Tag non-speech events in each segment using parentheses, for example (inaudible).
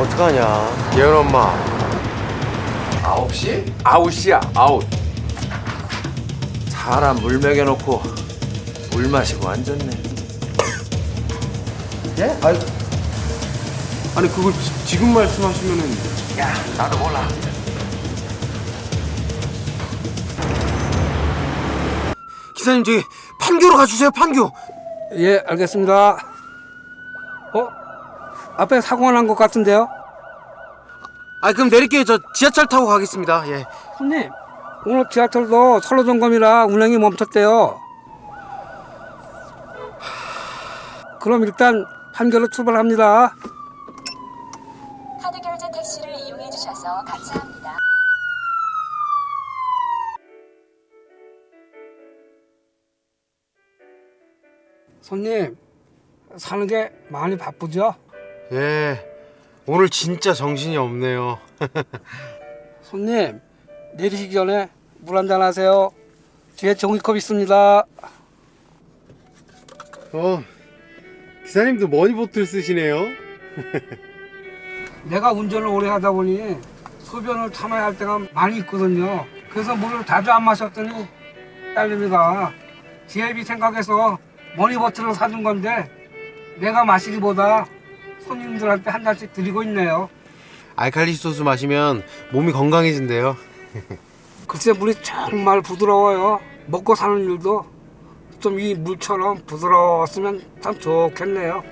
어떡하냐 예은 엄마 아홉 시? 아웃이야 아웃 사람 물 먹여놓고 물 마시고 앉았네 예? 아니, 아니 그걸 지, 지금 말씀하시면은 야 나도 몰라 기사님 저기 판교로 가주세요 판교 예, 알겠습니다. 어? 앞에 사고가 난 것 같은데요? 아 그럼 내릴게요 저 지하철 타고 가겠습니다 예 손님, 오늘 지하철도 선로 점검이라 운행이 멈췄대요. 그럼 일단 판교로 출발합니다. 카드 결제 택시를 이용해 주셔서 감사합니다. 손님, 사는 게 많이 바쁘죠? 예, 오늘 진짜 정신이 없네요 (laughs) 손님, 내리시기 전에 물 한잔 하세요. 뒤에 종이컵 있습니다. 어 기사님도 머니보틀 쓰시네요 (laughs) 내가 운전을 오래 하다 보니 소변을 참아야 할 때가 많이 있거든요. 그래서 물을 자주 안 마셨더니 딸내미가 지혜비 생각해서 머니버틀을 사준 건데 내가 마시기보다 손님들한테 한 잔씩 드리고 있네요. 알칼리 소스 마시면 몸이 건강해진대요 (laughs) 글쎄 물이 정말 부드러워요. 먹고 사는 일도 좀 이 물처럼 부드러웠으면 참 좋겠네요.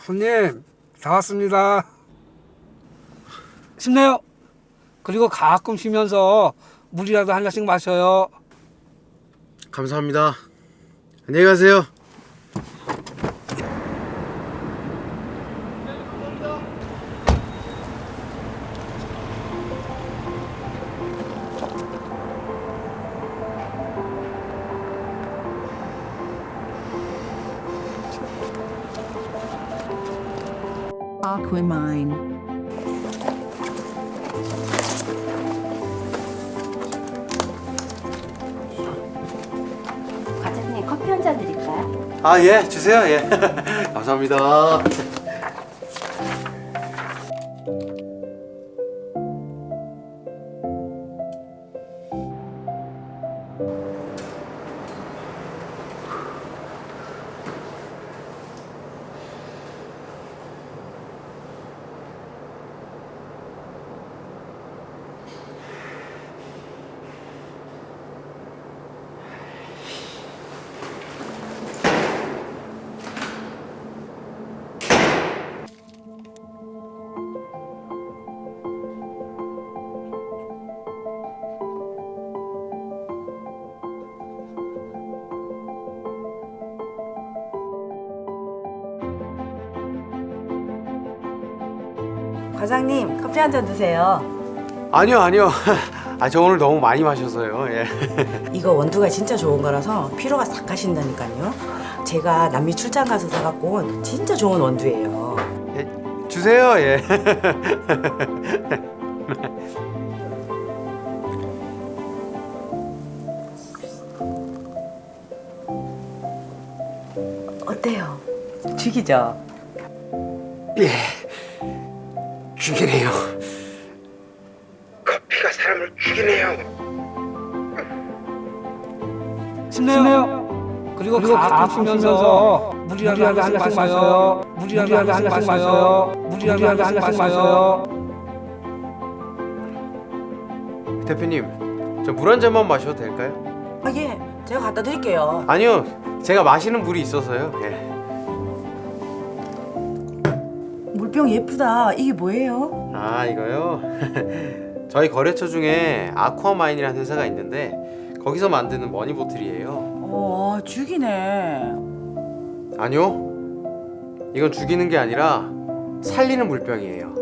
손님 다 왔습니다. 쉽네요. 그리고 가끔 쉬면서 물이라도 한 잔씩 마셔요. 감사합니다 안녕히 가세요 Aquamine. 아 예 주세요 예. (laughs) 감사합니다 과장님 커피 한 잔 드세요. 아니요 아니요 (laughs) 아 저 오늘 너무 많이 마셔서요 예 (laughs) 이거 원두가 진짜 좋은 거라서 피로가 싹 가신다니까요. 제가 남미 출장 가서 사갖고 온 진짜 좋은 원두예요. 예, 주세요 예 (laughs) 어때요? 죽이죠? 예, 죽이네요. 커피가 사람을 죽이네요. 쉽네요. 그리고, 가끔 쉬면서 물이라도 한 잔씩 마셔요. 물이라도 한 잔씩 마셔요. 물이라도 한 잔씩 마셔요. 대표님, 저 물 한 잔만 마셔도 될까요? 아 예, 제가 갖다 드릴게요. 아니요, 제가 마시는 물이 있어서요. 예. 병 예쁘다. 이게 뭐예요? 아 이거요? (laughs) 저희 거래처 중에 아쿠아마인이라는 회사가 있는데 거기서 만드는 머니보틀이에요. 어, 죽이네. 아니요, 이건 죽이는 게 아니라 살리는 물병이에요.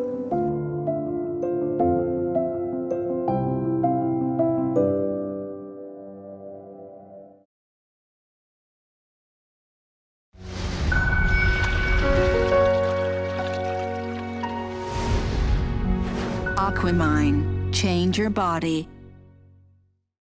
Aquamine. Change your body.